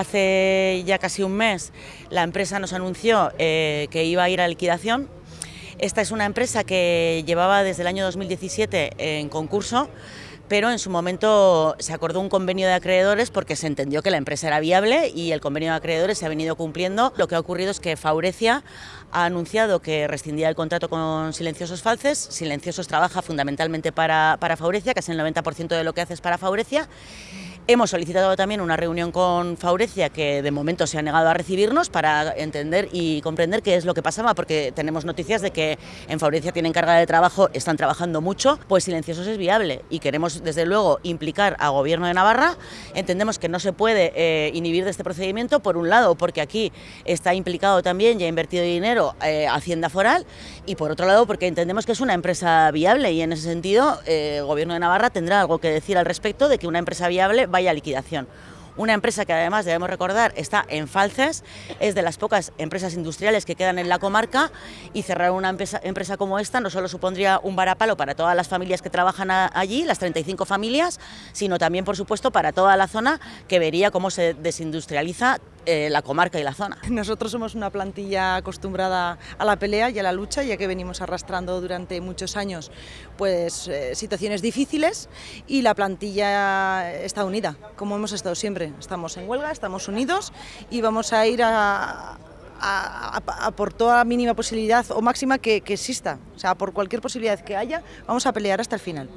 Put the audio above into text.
Hace ya casi un mes la empresa nos anunció eh, que iba a ir a liquidación. Esta es una empresa que llevaba desde el año 2017 en concurso, pero en su momento se acordó un convenio de acreedores porque se entendió que la empresa era viable y el convenio de acreedores se ha venido cumpliendo. Lo que ha ocurrido es que Faurecia ha anunciado que rescindía el contrato con Silenciosos Falces. Silenciosos trabaja fundamentalmente para, para Faurecia, casi el 90% de lo que hace es para Faurecia Hemos solicitado también una reunión con Faurecia, que de momento se ha negado a recibirnos para entender y comprender qué es lo que pasaba, porque tenemos noticias de que en Faurecia tienen carga de trabajo, están trabajando mucho, pues Silenciosos es viable y queremos desde luego implicar al Gobierno de Navarra. Entendemos que no se puede eh, inhibir de este procedimiento, por un lado, porque aquí está implicado también y ha invertido dinero eh, Hacienda Foral, y por otro lado, porque entendemos que es una empresa viable y en ese sentido eh, el Gobierno de Navarra tendrá algo que decir al respecto de que una empresa viable vaya liquidación. Una empresa que además, debemos recordar, está en Falces, es de las pocas empresas industriales que quedan en la comarca y cerrar una empresa, empresa como esta no solo supondría un varapalo para todas las familias que trabajan allí, las 35 familias, sino también, por supuesto, para toda la zona que vería cómo se desindustrializa eh, la comarca y la zona. Nosotros somos una plantilla acostumbrada a la pelea y a la lucha, ya que venimos arrastrando durante muchos años pues, eh, situaciones difíciles y la plantilla está unida, como hemos estado siempre. Estamos en huelga, estamos unidos y vamos a ir a, por toda mínima posibilidad o máxima que, que exista, o sea, por cualquier posibilidad que haya, vamos a pelear hasta el final.